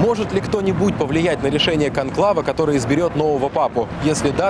Может ли кто-нибудь повлиять на решение конклава, который изберет нового папу? Если да,